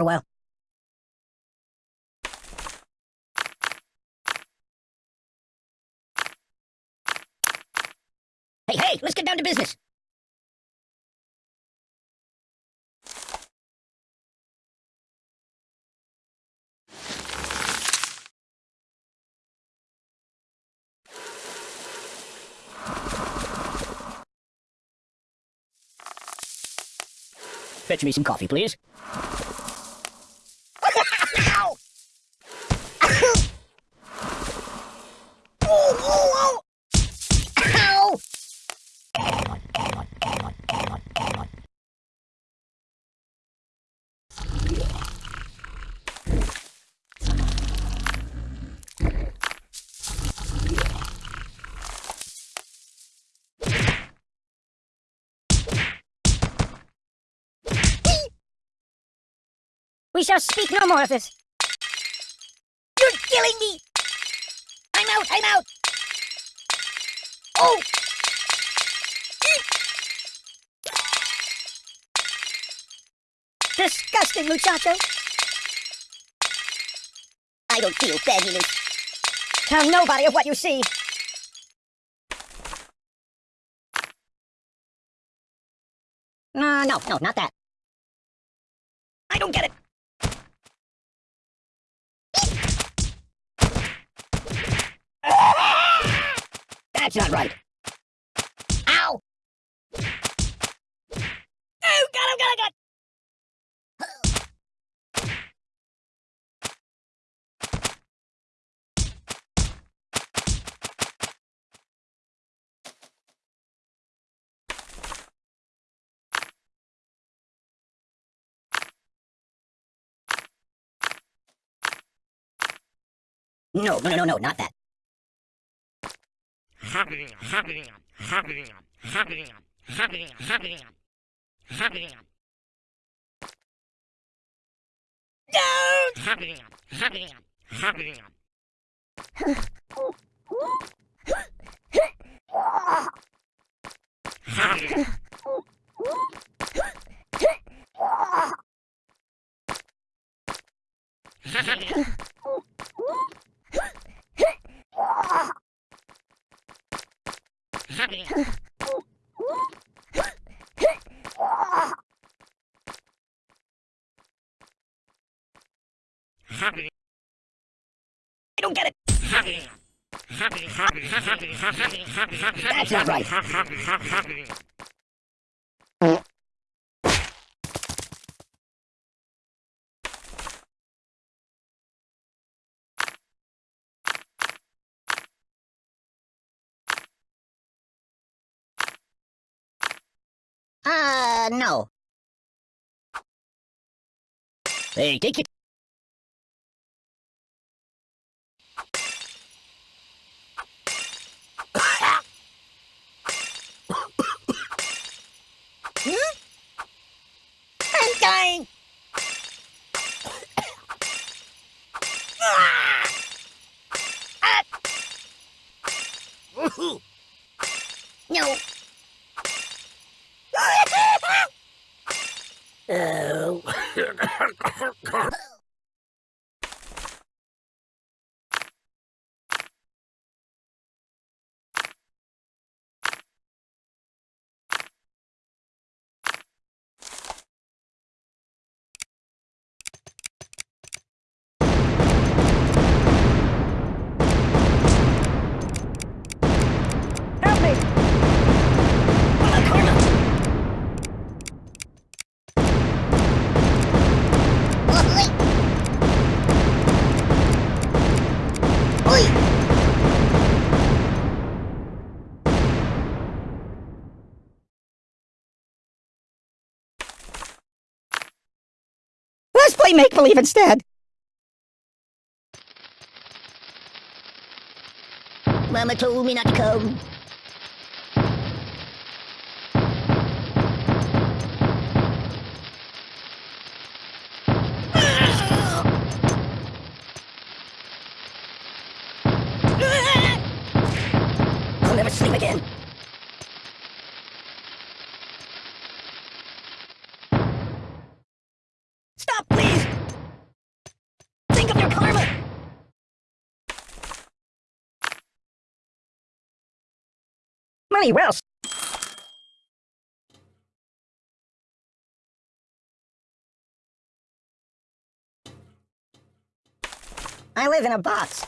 a while. Hey, hey, let's get down to business. Fetch me some coffee, please. We shall speak no more of this. You're killing me! I'm out, I'm out! Oh! Disgusting, muchacho! I don't feel fabulous. Tell nobody of what you see. No, no, no, not that. I don't get it. That's not right. Ow! Oh, him, oh, got him, oh, got him! No, no, no, no, not that. I don't get it. That's not right. Uh, no. Hey, take it. No. oh. play make-believe instead. Mama told me not to come. Funny, well... I live in a box.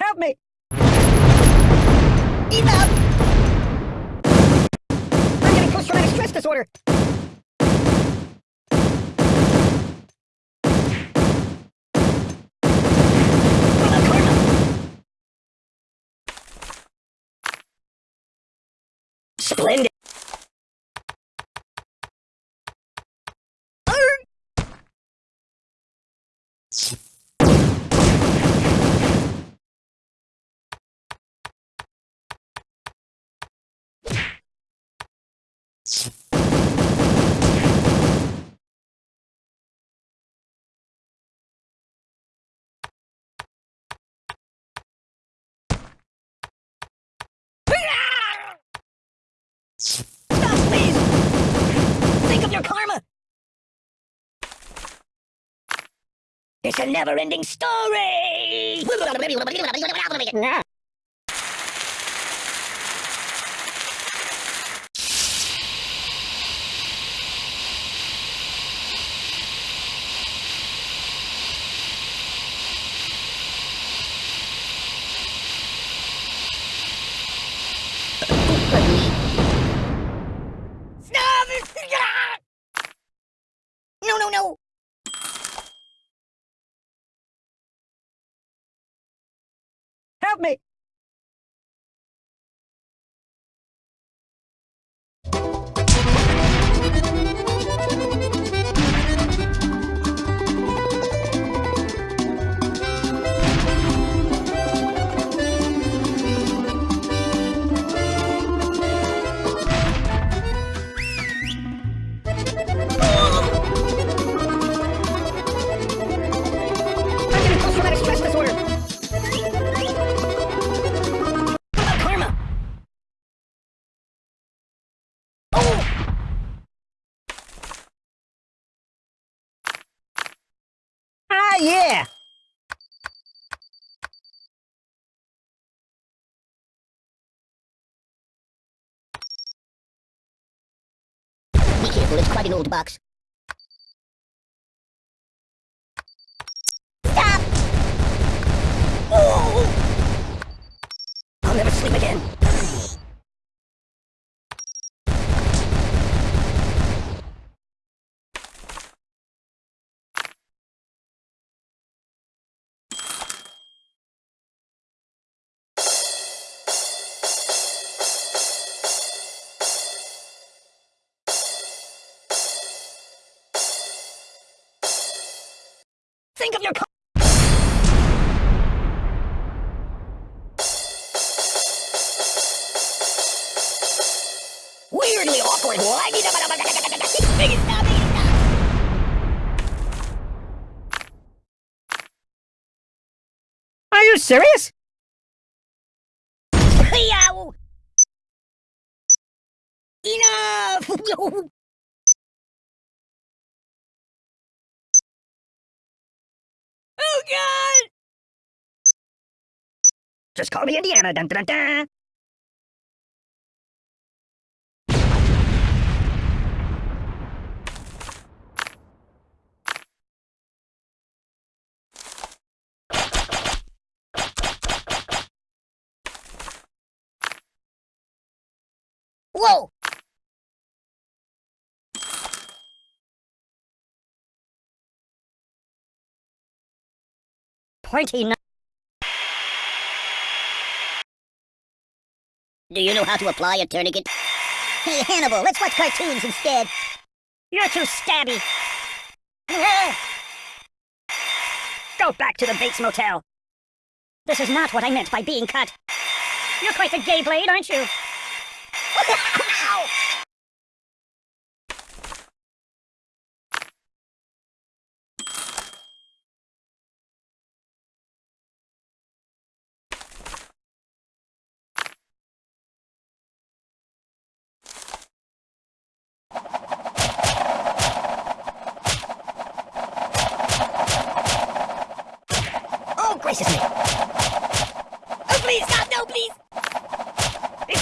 Help me! Enough! I'm getting post-traumatic stress disorder! Splendid! Stop, please! Think of your karma! It's a never-ending story! Stop! No, no, no! Me! Yeah! Be careful, it's quite an old box. Stop! Oh! I'll never sleep again. Think of your Weirdly awkward. Are you serious? Enough! Just call me Indiana. Dun dun dun. Whoa! Twenty Do you know how to apply a tourniquet? Hey, Hannibal, let's watch cartoons instead. You're too stabby. Go back to the Bates Motel. This is not what I meant by being cut. You're quite the gay blade, aren't you?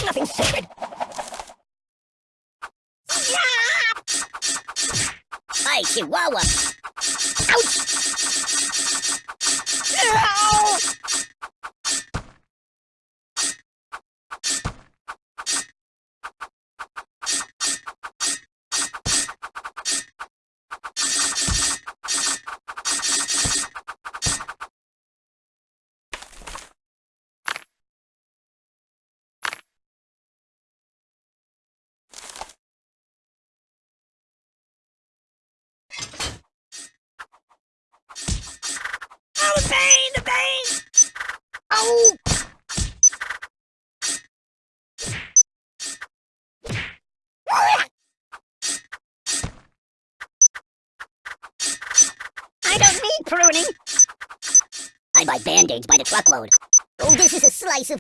nothing sacred. Yeah! Hey, Chihuahua! I don't need pruning. I buy band-aids by the truckload. Oh, this is a slice of